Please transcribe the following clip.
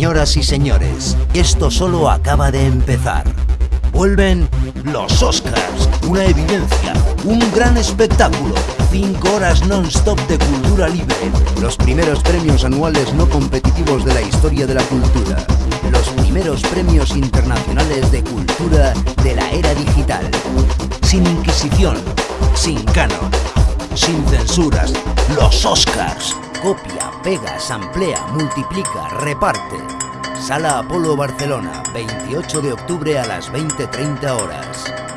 Señoras y señores, esto solo acaba de empezar. Vuelven los Oscars, una evidencia, un gran espectáculo, cinco horas non-stop de cultura libre, los primeros premios anuales no competitivos de la historia de la cultura, los primeros premios internacionales de cultura de la era digital, sin inquisición, sin canon, sin censuras, los Oscars. Copia, pega, samplea, multiplica, reparte. Sala Apolo Barcelona, 28 de octubre a las 20.30 horas.